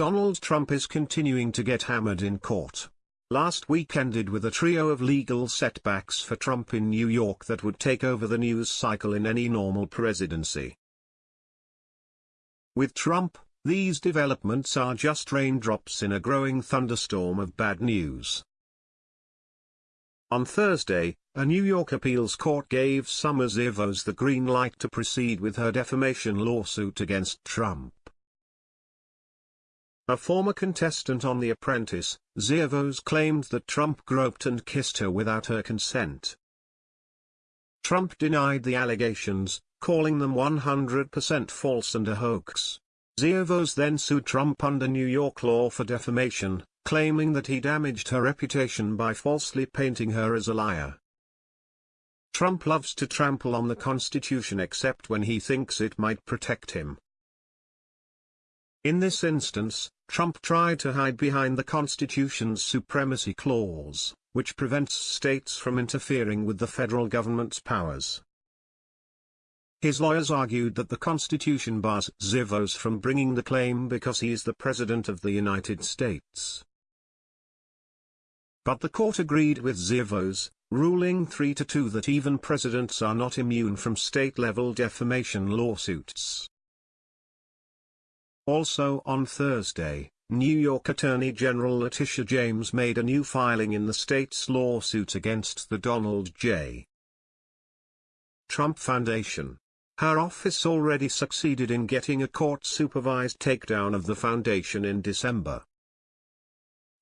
Donald Trump is continuing to get hammered in court. Last week ended with a trio of legal setbacks for Trump in New York that would take over the news cycle in any normal presidency. With Trump, these developments are just raindrops in a growing thunderstorm of bad news. On Thursday, a New York appeals court gave Summer Zervos the green light to proceed with her defamation lawsuit against Trump. A former contestant on The Apprentice, Zervos claimed that Trump groped and kissed her without her consent. Trump denied the allegations, calling them 100% false and a hoax. Zervos then sued Trump under New York law for defamation, claiming that he damaged her reputation by falsely painting her as a liar. Trump loves to trample on the Constitution except when he thinks it might protect him. In this instance, Trump tried to hide behind the Constitution's supremacy clause, which prevents states from interfering with the federal government's powers. His lawyers argued that the Constitution bars Zervos from bringing the claim because he is the President of the United States. But the court agreed with Zervos, ruling 3 to 2 that even presidents are not immune from state-level defamation lawsuits. Also on Thursday, New York Attorney General Letitia James made a new filing in the state's lawsuit against the Donald J. Trump Foundation. Her office already succeeded in getting a court-supervised takedown of the foundation in December.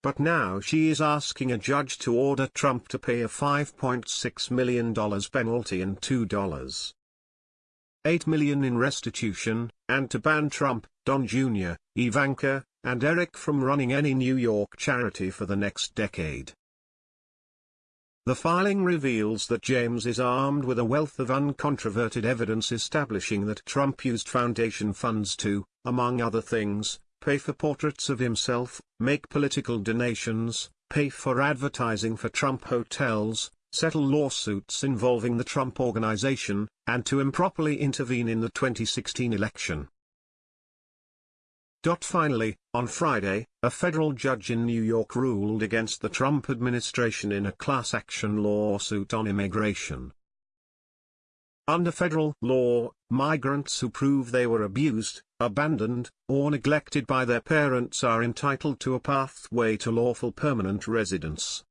But now she is asking a judge to order Trump to pay a $5.6 million penalty and $2. 8 million in restitution, and to ban Trump, Don Jr., Ivanka, and Eric from running any New York charity for the next decade. The filing reveals that James is armed with a wealth of uncontroverted evidence establishing that Trump used foundation funds to, among other things, pay for portraits of himself, make political donations, pay for advertising for Trump hotels, settle lawsuits involving the Trump Organization, and to improperly intervene in the 2016 election. Finally, on Friday, a federal judge in New York ruled against the Trump administration in a class action lawsuit on immigration. Under federal law, migrants who prove they were abused, abandoned, or neglected by their parents are entitled to a pathway to lawful permanent residence.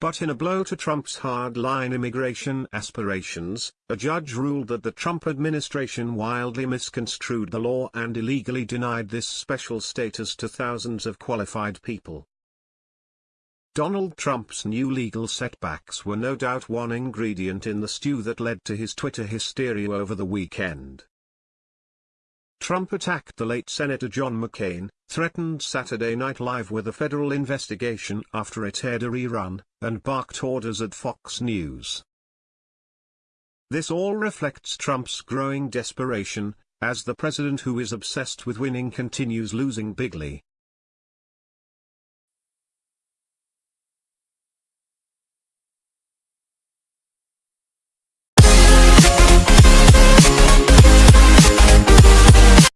But in a blow to Trump's hard-line immigration aspirations, a judge ruled that the Trump administration wildly misconstrued the law and illegally denied this special status to thousands of qualified people. Donald Trump's new legal setbacks were no doubt one ingredient in the stew that led to his Twitter hysteria over the weekend. Trump attacked the late Senator John McCain, threatened Saturday Night Live with a federal investigation after it aired a rerun, and barked orders at Fox News. This all reflects Trump's growing desperation, as the president who is obsessed with winning continues losing bigly.